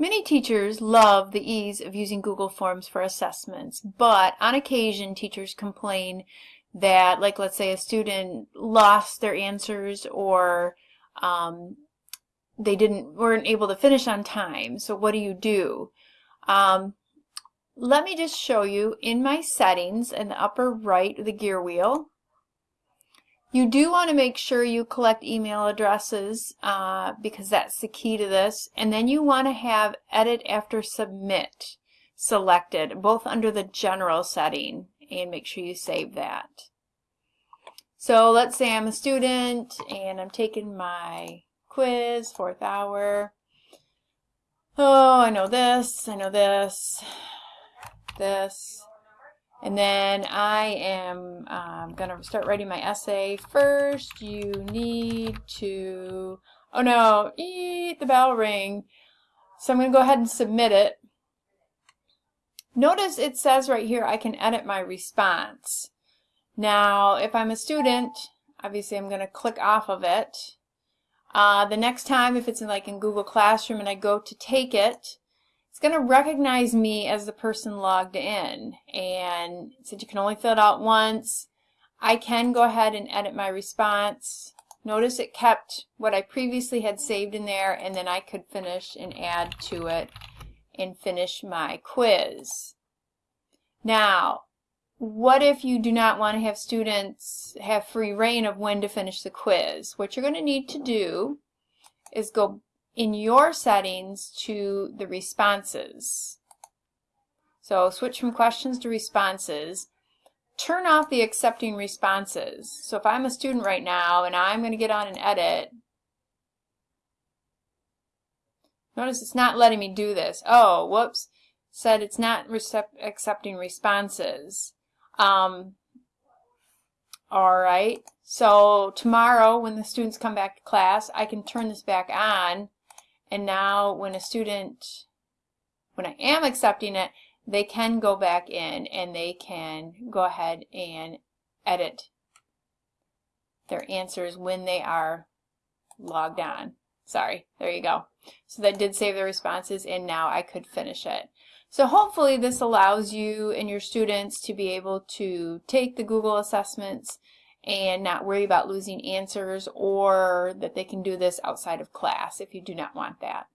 Many teachers love the ease of using Google Forms for assessments, but on occasion teachers complain that, like let's say a student lost their answers or um, they didn't weren't able to finish on time. So what do you do? Um, let me just show you in my settings in the upper right of the gear wheel. You do want to make sure you collect email addresses uh, because that's the key to this. And then you want to have edit after submit selected both under the general setting and make sure you save that. So let's say I'm a student and I'm taking my quiz, fourth hour. Oh, I know this, I know this, this. And then I am um, going to start writing my essay. First, you need to, oh no, eat the bell ring. So I'm going to go ahead and submit it. Notice it says right here I can edit my response. Now, if I'm a student, obviously I'm going to click off of it. Uh, the next time, if it's in like in Google Classroom and I go to take it, it's going to recognize me as the person logged in. And since you can only fill it out once, I can go ahead and edit my response. Notice it kept what I previously had saved in there and then I could finish and add to it and finish my quiz. Now, what if you do not want to have students have free rein of when to finish the quiz? What you're going to need to do is go in your settings to the responses. So switch from questions to responses. Turn off the accepting responses. So if I'm a student right now and I'm going to get on and edit, notice it's not letting me do this. Oh, whoops, said it's not accepting responses. Um, all right, so tomorrow when the students come back to class, I can turn this back on. And now when a student, when I am accepting it, they can go back in and they can go ahead and edit their answers when they are logged on. Sorry, there you go. So that did save the responses and now I could finish it. So hopefully this allows you and your students to be able to take the Google assessments and not worry about losing answers or that they can do this outside of class if you do not want that.